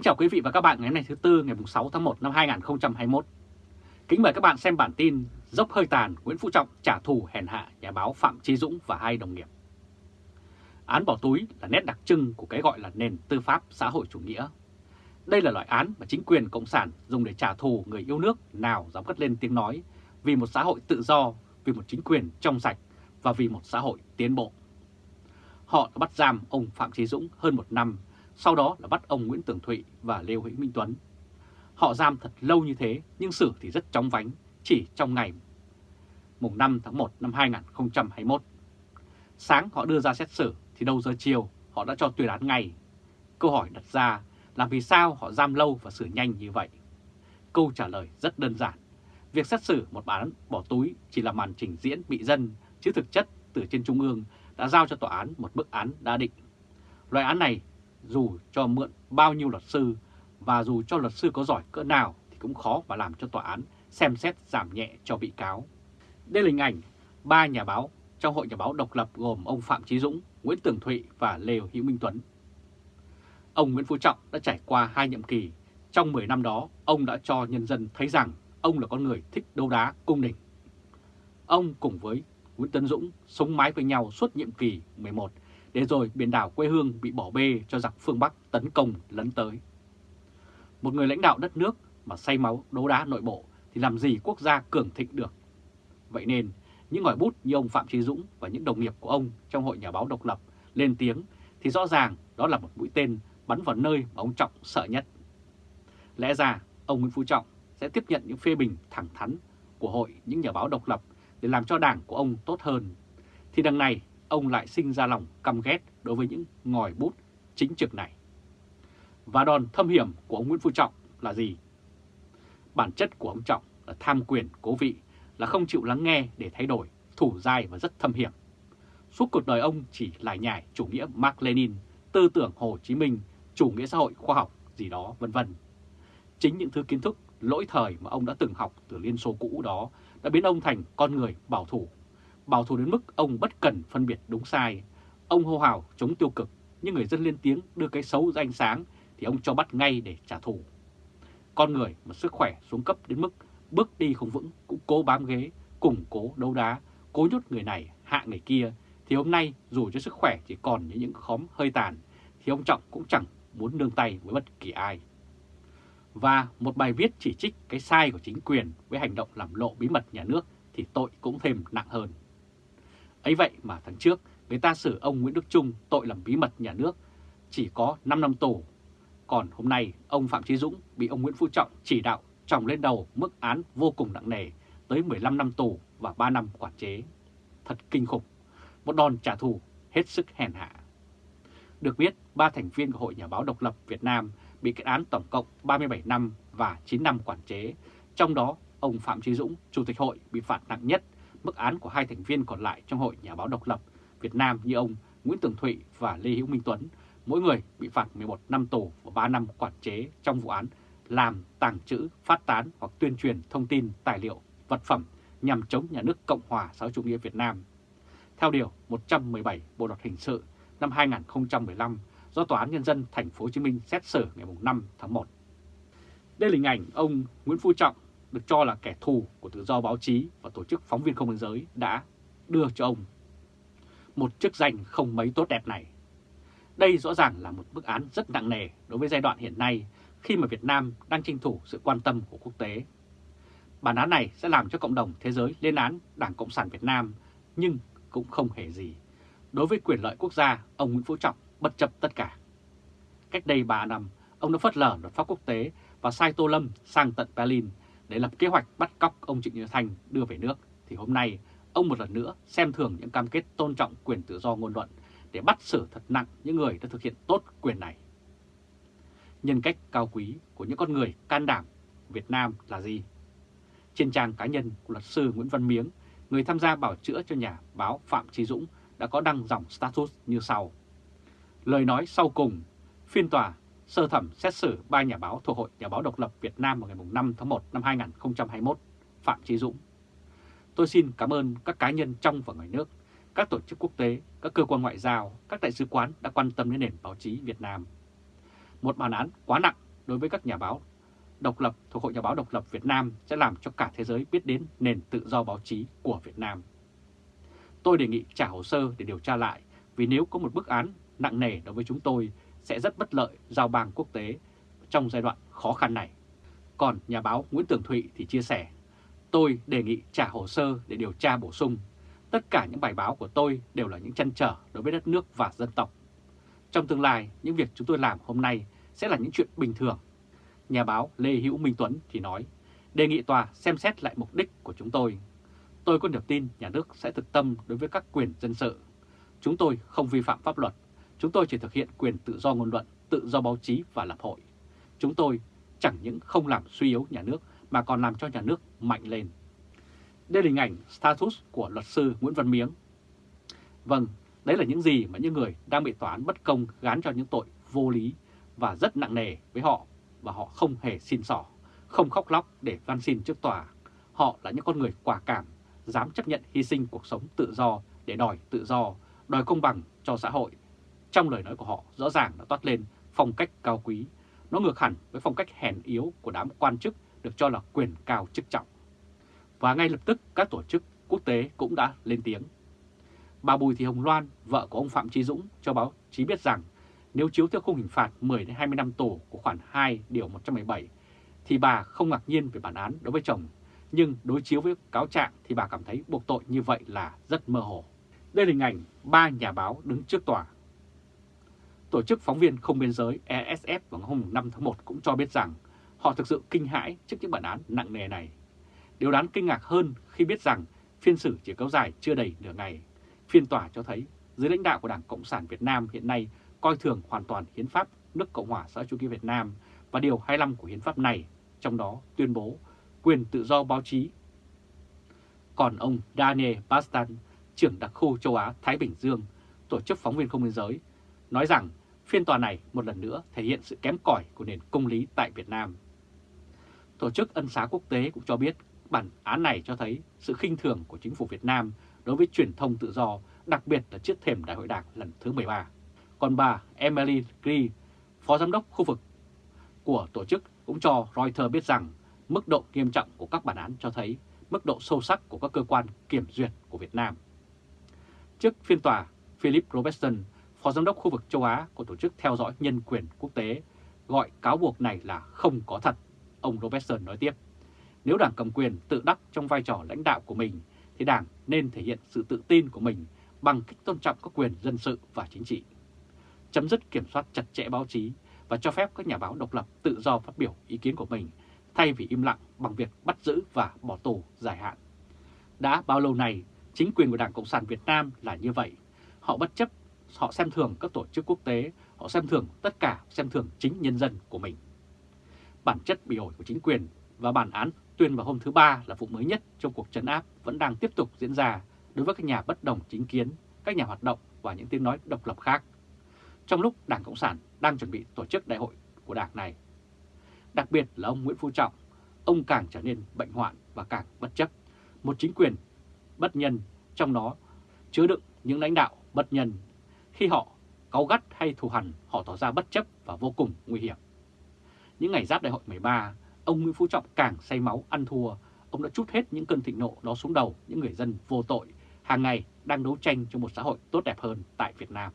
Kính chào quý vị và các bạn ngày hôm nay thứ Tư ngày 6 tháng 1 năm 2021. Kính mời các bạn xem bản tin Dốc hơi tàn Nguyễn Phú Trọng trả thù hèn hạ nhà báo Phạm Trí Dũng và hai đồng nghiệp. Án bỏ túi là nét đặc trưng của cái gọi là nền tư pháp xã hội chủ nghĩa. Đây là loại án mà chính quyền Cộng sản dùng để trả thù người yêu nước nào dám cất lên tiếng nói vì một xã hội tự do, vì một chính quyền trong sạch và vì một xã hội tiến bộ. Họ đã bắt giam ông Phạm Trí Dũng hơn một năm sau đó là bắt ông Nguyễn Tường Thụy và Lê Hữu Minh Tuấn. Họ giam thật lâu như thế nhưng xử thì rất chóng vánh, chỉ trong ngày mùng 5 tháng 1 năm 2021. Sáng họ đưa ra xét xử thì đầu giờ chiều họ đã cho tuyên án ngay. Câu hỏi đặt ra là vì sao họ giam lâu và xử nhanh như vậy? Câu trả lời rất đơn giản. Việc xét xử một bản án bỏ túi chỉ là màn trình diễn bị dân, chứ thực chất từ trên Trung ương đã giao cho tòa án một bức án đã định. Loại án này dù cho mượn bao nhiêu luật sư và dù cho luật sư có giỏi cỡ nào thì cũng khó mà làm cho tòa án xem xét giảm nhẹ cho bị cáo. Đây là hình ảnh ba nhà báo trong Hội Nhà báo độc lập gồm ông Phạm Trí Dũng, Nguyễn Tường Thụy và Lê Hữu Minh Tuấn. Ông Nguyễn Phú Trọng đã trải qua hai nhiệm kỳ. Trong 10 năm đó, ông đã cho nhân dân thấy rằng ông là con người thích đấu đá cung đình. Ông cùng với Nguyễn tấn Dũng sống mái với nhau suốt nhiệm kỳ 11 để rồi biển đảo quê hương bị bỏ bê cho giặc phương Bắc tấn công lấn tới. Một người lãnh đạo đất nước mà say máu đấu đá nội bộ thì làm gì quốc gia cường thịnh được. Vậy nên, những ngòi bút như ông Phạm Trí Dũng và những đồng nghiệp của ông trong Hội Nhà báo độc lập lên tiếng thì rõ ràng đó là một mũi tên bắn vào nơi mà ông Trọng sợ nhất. Lẽ ra, ông Nguyễn Phú Trọng sẽ tiếp nhận những phê bình thẳng thắn của Hội những nhà báo độc lập để làm cho đảng của ông tốt hơn. Thì đằng này, ông lại sinh ra lòng căm ghét đối với những ngòi bút chính trực này. Và đòn thâm hiểm của ông Nguyễn Phú Trọng là gì? Bản chất của ông Trọng là tham quyền cố vị, là không chịu lắng nghe để thay đổi, thủ dai và rất thâm hiểm. Suốt cuộc đời ông chỉ lại nhải chủ nghĩa Mark Lenin, tư tưởng Hồ Chí Minh, chủ nghĩa xã hội khoa học gì đó vân vân. Chính những thứ kiến thức lỗi thời mà ông đã từng học từ Liên Xô cũ đó đã biến ông thành con người bảo thủ bảo thủ đến mức ông bất cần phân biệt đúng sai. Ông hô hào chống tiêu cực, nhưng người dân lên tiếng đưa cái xấu ra ánh sáng thì ông cho bắt ngay để trả thù. Con người mà sức khỏe xuống cấp đến mức bước đi không vững cũng cố bám ghế, củng cố đấu đá, cố nhốt người này hạ người kia thì hôm nay dù cho sức khỏe chỉ còn như những khóm hơi tàn thì ông Trọng cũng chẳng muốn nương tay với bất kỳ ai. Và một bài viết chỉ trích cái sai của chính quyền với hành động làm lộ bí mật nhà nước thì tội cũng thêm nặng hơn ấy vậy mà tháng trước người ta xử ông Nguyễn Đức Trung tội làm bí mật nhà nước chỉ có 5 năm tù. Còn hôm nay ông Phạm Trí Dũng bị ông Nguyễn Phú Trọng chỉ đạo trồng lên đầu mức án vô cùng nặng nề tới 15 năm tù và 3 năm quản chế. Thật kinh khủng, một đòn trả thù hết sức hèn hạ. Được biết, ba thành viên của Hội Nhà báo Độc lập Việt Nam bị kết án tổng cộng 37 năm và 9 năm quản chế, trong đó ông Phạm Trí Dũng, Chủ tịch hội bị phạt nặng nhất mức án của hai thành viên còn lại trong Hội Nhà báo độc lập Việt Nam như ông Nguyễn Tường Thụy và Lê Hữu Minh Tuấn, mỗi người bị phạt 11 năm tù và 3 năm quản chế trong vụ án làm, tàng trữ, phát tán hoặc tuyên truyền thông tin, tài liệu, vật phẩm nhằm chống nhà nước Cộng hòa xã hội chủ nghĩa Việt Nam. Theo Điều 117 Bộ Luật Hình sự năm 2015 do Tòa án Nhân dân Thành phố Hồ Chí Minh xét xử ngày 5 tháng 1. Đây là hình ảnh ông Nguyễn Phú Trọng được cho là kẻ thù của tự do báo chí và tổ chức phóng viên không biên giới đã đưa cho ông một chức danh không mấy tốt đẹp này. Đây rõ ràng là một bức án rất nặng nề đối với giai đoạn hiện nay khi mà Việt Nam đang tranh thủ sự quan tâm của quốc tế. Bản án này sẽ làm cho cộng đồng thế giới lên án Đảng Cộng sản Việt Nam nhưng cũng không hề gì. Đối với quyền lợi quốc gia, ông Nguyễn Phú Trọng bất chấp tất cả. Cách đây 3 năm, ông đã phớt lờ luật pháp quốc tế và sai Tô Lâm sang tận Berlin để lập kế hoạch bắt cóc ông Trịnh Như Thanh đưa về nước, thì hôm nay ông một lần nữa xem thường những cam kết tôn trọng quyền tự do ngôn luận để bắt xử thật nặng những người đã thực hiện tốt quyền này. Nhân cách cao quý của những con người can đảm Việt Nam là gì? Trên trang cá nhân của luật sư Nguyễn Văn Miếng, người tham gia bảo chữa cho nhà báo Phạm Trí Dũng đã có đăng dòng status như sau. Lời nói sau cùng, phiên tòa sơ thẩm xét xử ba nhà báo thuộc Hội Nhà báo Độc lập Việt Nam vào ngày 5 tháng 1 năm 2021, Phạm Trí Dũng. Tôi xin cảm ơn các cá nhân trong và ngoài nước, các tổ chức quốc tế, các cơ quan ngoại giao, các đại sứ quán đã quan tâm đến nền báo chí Việt Nam. Một bản án quá nặng đối với các nhà báo độc lập thuộc Hội Nhà báo Độc lập Việt Nam sẽ làm cho cả thế giới biết đến nền tự do báo chí của Việt Nam. Tôi đề nghị trả hồ sơ để điều tra lại vì nếu có một bức án nặng nề đối với chúng tôi sẽ rất bất lợi giao bang quốc tế trong giai đoạn khó khăn này. Còn nhà báo Nguyễn Tường Thụy thì chia sẻ, tôi đề nghị trả hồ sơ để điều tra bổ sung. Tất cả những bài báo của tôi đều là những chăn trở đối với đất nước và dân tộc. Trong tương lai, những việc chúng tôi làm hôm nay sẽ là những chuyện bình thường. Nhà báo Lê Hữu Minh Tuấn thì nói, đề nghị tòa xem xét lại mục đích của chúng tôi. Tôi có niềm tin nhà nước sẽ thực tâm đối với các quyền dân sự. Chúng tôi không vi phạm pháp luật, chúng tôi chỉ thực hiện quyền tự do ngôn luận, tự do báo chí và lập hội. Chúng tôi chẳng những không làm suy yếu nhà nước mà còn làm cho nhà nước mạnh lên. Đây là hình ảnh status của luật sư Nguyễn Văn Miếng. Vâng, đấy là những gì mà những người đang bị tòa án bất công gán cho những tội vô lý và rất nặng nề với họ và họ không hề xin xỏ, không khóc lóc để van xin trước tòa. Họ là những con người quả cảm, dám chấp nhận hy sinh cuộc sống tự do để đòi tự do, đòi công bằng cho xã hội. Trong lời nói của họ rõ ràng đã toát lên phong cách cao quý, nó ngược hẳn với phong cách hèn yếu của đám quan chức được cho là quyền cao chức trọng. Và ngay lập tức các tổ chức quốc tế cũng đã lên tiếng. Bà Bùi Thị Hồng Loan, vợ của ông Phạm Trí Dũng cho báo chí biết rằng nếu chiếu theo khung hình phạt 10-20 năm tù của khoản 2 điều 117 thì bà không ngạc nhiên về bản án đối với chồng, nhưng đối chiếu với cáo trạng thì bà cảm thấy buộc tội như vậy là rất mơ hồ. Đây là hình ảnh ba nhà báo đứng trước tòa. Tổ chức phóng viên không biên giới ESF vào hôm 5 tháng 1 cũng cho biết rằng họ thực sự kinh hãi trước những bản án nặng nề này. Điều đáng kinh ngạc hơn khi biết rằng phiên xử chỉ kéo dài chưa đầy nửa ngày. Phiên tòa cho thấy dưới lãnh đạo của Đảng Cộng sản Việt Nam hiện nay coi thường hoàn toàn hiến pháp nước Cộng hòa xã chủ nghĩa Việt Nam và điều 25 của hiến pháp này, trong đó tuyên bố quyền tự do báo chí. Còn ông Daniel Bastan, trưởng đặc khu châu Á-Thái Bình Dương, tổ chức phóng viên không biên giới, nói rằng phiên tòa này một lần nữa thể hiện sự kém cỏi của nền công lý tại Việt Nam. Tổ chức Ân xá Quốc tế cũng cho biết bản án này cho thấy sự khinh thường của chính phủ Việt Nam đối với truyền thông tự do, đặc biệt là trước thềm Đại hội Đảng lần thứ 13. Còn bà Emily Gree, Phó Giám đốc khu vực của tổ chức cũng cho Reuters biết rằng mức độ nghiêm trọng của các bản án cho thấy mức độ sâu sắc của các cơ quan kiểm duyệt của Việt Nam. Trước phiên tòa, Philip Robertson, Phó Giám đốc khu vực châu Á của Tổ chức Theo dõi Nhân quyền Quốc tế, gọi cáo buộc này là không có thật. Ông Robertson nói tiếp, nếu Đảng cầm quyền tự đắc trong vai trò lãnh đạo của mình, thì Đảng nên thể hiện sự tự tin của mình bằng cách tôn trọng các quyền dân sự và chính trị chấm dứt kiểm soát chặt chẽ báo chí và cho phép các nhà báo độc lập tự do phát biểu ý kiến của mình thay vì im lặng bằng việc bắt giữ và bỏ tù dài hạn. Đã bao lâu này, chính quyền của Đảng Cộng sản Việt Nam là như vậy. Họ bất chấp, họ xem thường các tổ chức quốc tế, họ xem thường tất cả, xem thường chính nhân dân của mình. Bản chất bị ổi của chính quyền và bản án tuyên vào hôm thứ Ba là vụ mới nhất trong cuộc trấn áp vẫn đang tiếp tục diễn ra đối với các nhà bất đồng chính kiến, các nhà hoạt động và những tiếng nói độc lập khác trong lúc Đảng Cộng sản đang chuẩn bị tổ chức đại hội của đảng này. Đặc biệt là ông Nguyễn Phú Trọng, ông càng trở nên bệnh hoạn và càng bất chấp. Một chính quyền bất nhân trong đó chứa đựng những lãnh đạo bất nhân. Khi họ cáu gắt hay thù hằn, họ tỏ ra bất chấp và vô cùng nguy hiểm. Những ngày giáp đại hội 13, ông Nguyễn Phú Trọng càng say máu ăn thua. Ông đã chút hết những cơn thịnh nộ đó xuống đầu những người dân vô tội, hàng ngày đang đấu tranh cho một xã hội tốt đẹp hơn tại Việt Nam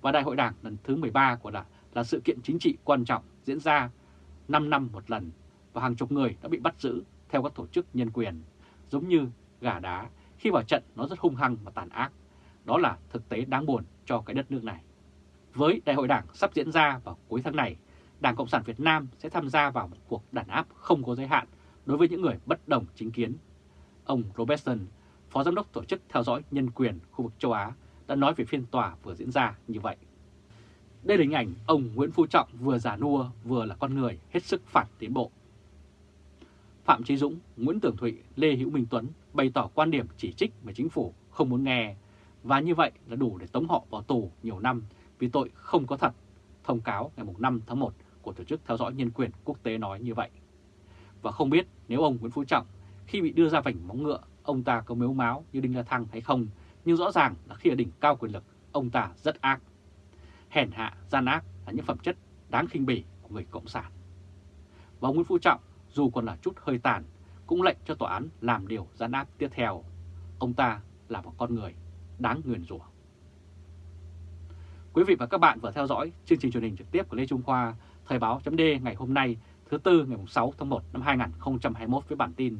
và Đại hội Đảng lần thứ 13 của Đảng là sự kiện chính trị quan trọng diễn ra 5 năm một lần và hàng chục người đã bị bắt giữ theo các tổ chức nhân quyền, giống như gà đá khi vào trận nó rất hung hăng và tàn ác. Đó là thực tế đáng buồn cho cái đất nước này. Với Đại hội Đảng sắp diễn ra vào cuối tháng này, Đảng Cộng sản Việt Nam sẽ tham gia vào một cuộc đàn áp không có giới hạn đối với những người bất đồng chính kiến. Ông Robertson, Phó Giám đốc Tổ chức Theo dõi Nhân quyền khu vực châu Á, đã nói về phiên tòa vừa diễn ra như vậy. Đây là hình ảnh ông Nguyễn Phú Trọng vừa giả nua vừa là con người hết sức phản tiến bộ. Phạm Trí Dũng, Nguyễn Tưởng Thụy, Lê Hữu Minh Tuấn bày tỏ quan điểm chỉ trích mà chính phủ không muốn nghe và như vậy là đủ để tống họ vào tù nhiều năm vì tội không có thật. Thông cáo ngày 5 tháng 1 của Tổ chức Theo dõi Nhân quyền Quốc tế nói như vậy. Và không biết nếu ông Nguyễn Phú Trọng khi bị đưa ra vảnh móng ngựa, ông ta có mếu máu như Đinh La Thăng hay không nhưng rõ ràng là khi ở đỉnh cao quyền lực, ông ta rất ác. Hèn hạ, gian ác là những phẩm chất đáng khinh bỉ của người Cộng sản. Và ông Nguyễn Phú Trọng dù còn là chút hơi tàn cũng lệnh cho tòa án làm điều gian ác tiếp theo. Ông ta là một con người đáng nguyền rủa. Quý vị và các bạn vừa theo dõi chương trình truyền hình trực tiếp của Lê Trung Khoa, Thời báo chấm ngày hôm nay thứ Tư ngày 6 tháng 1 năm 2021 với bản tin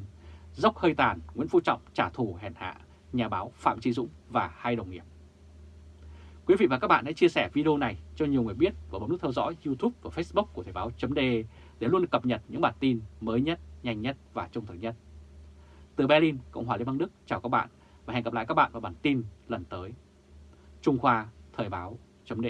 Dốc hơi tàn, Nguyễn Phú Trọng trả thù hèn hạ, nhà báo Phạm Trí Dũng và hai đồng nghiệp. Quý vị và các bạn hãy chia sẻ video này cho nhiều người biết và bấm nút theo dõi YouTube và Facebook của Thời báo chấm để luôn được cập nhật những bản tin mới nhất, nhanh nhất và trung thực nhất. Từ Berlin, Cộng hòa Liên bang Đức, chào các bạn và hẹn gặp lại các bạn vào bản tin lần tới. Trung Khoa Thời báo chấm